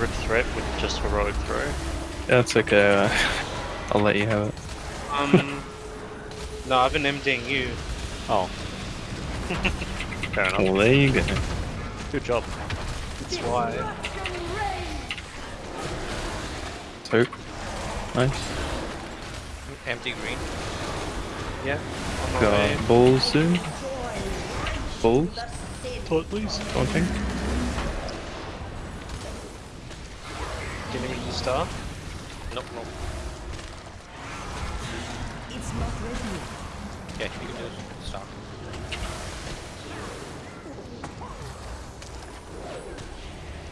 hybrid threat with just heroic throw. That's okay. Uh, I'll let you have it. Um, no, I've been MDing you. Oh. Fair enough. Well, there you go. Good job. That's why. Two. Nice. Empty green. Yeah. On way. Got balls soon. Balls. Thought please. Something. Do you need the star? Nope, nope. It's not ready. Yeah, you can do it. Star.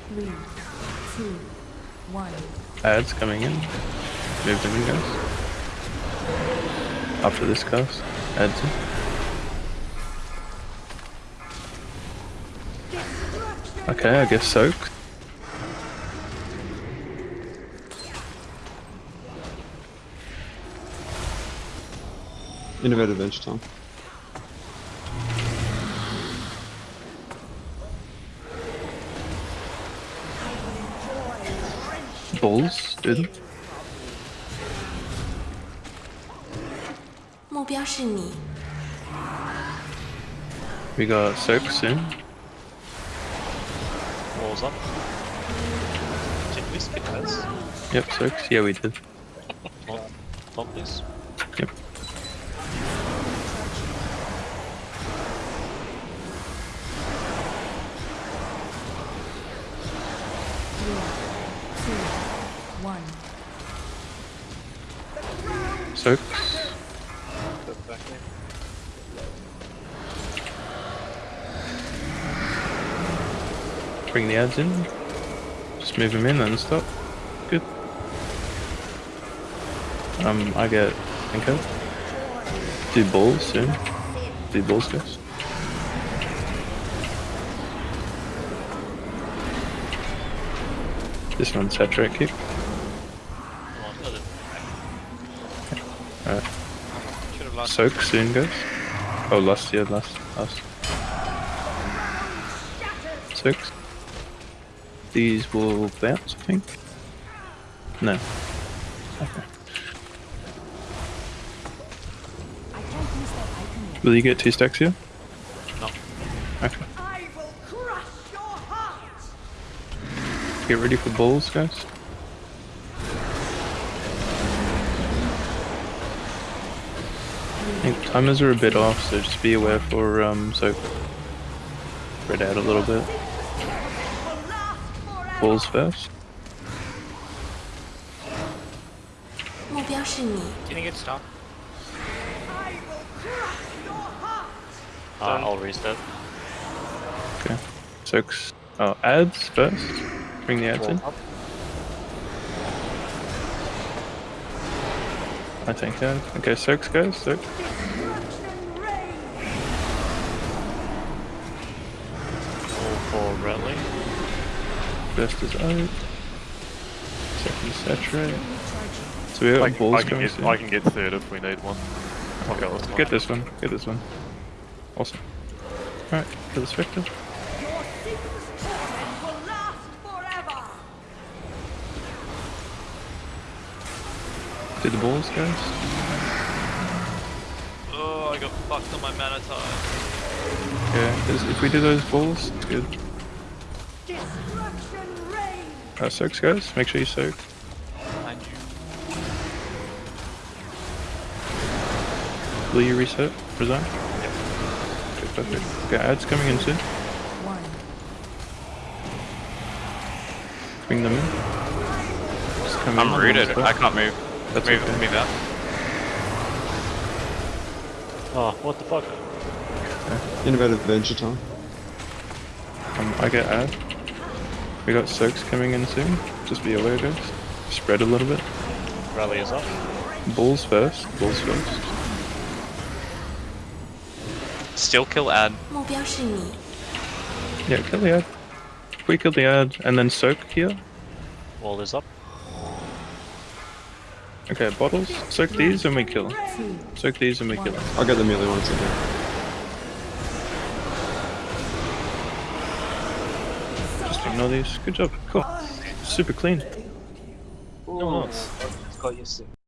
Three, two, one. Ads coming in. Move them in, guys. After this cast. Ads in. Okay, I guess soak. Innovative Venture Time. Balls, do them. 目标是你， We got soak soon. Walls up. Did we skip this? Yep, soaks. Yeah, we did. Well, Thought please. There. Bring the ads in. Just move them in and stop. Good. Um, I get Enko. Do balls soon. Do balls, guys. This one's I thought it- Alright. Soak soon, guys. Oh, last, yeah, last, last. Six. These will bounce, I think. No. Okay. Will you get two stacks here? No. Okay. Get ready for balls, guys. Think timers are a bit off, so just be aware for um, so spread out a little bit. Balls first. Can you get stopped? Uh, I'll reset. Okay. Six. Oh, ads first. Bring the ads in. Up. I think ads. Okay, soaks guys. Soak. Wall for rally. First is out. Second saturate. So we got I, balls I can get soon. I can get third if we need one. I'll go this one. Get this one. Get this one. Awesome. Alright, kill the Spectre. Do the balls, guys. Oh, I got fucked on my mana tide. Okay, if we do those balls, it's good. Uh, soaks, guys. Make sure you soak. Behind you. Will you reset? Resign? Okay, perfect. Okay, ads coming in soon. Bring them in. Just come I'm on rooted. I can't move. That's move, okay. move out. Oh, ah, what the fuck? Okay. Innovative adventure time. Um, I get ad. We got soaks coming in soon. Just be aware, guys. Spread a little bit. Rally is up. Bulls first. Bulls first. Still kill ad. Yeah, kill the ad. We kill the ad and then soak here. Wall is up. Okay, bottles. Soak these and we kill. two, Soak these and we kill. I'll get the melee ones again. Just ignore these. Good job. Cool. super clean. No, no.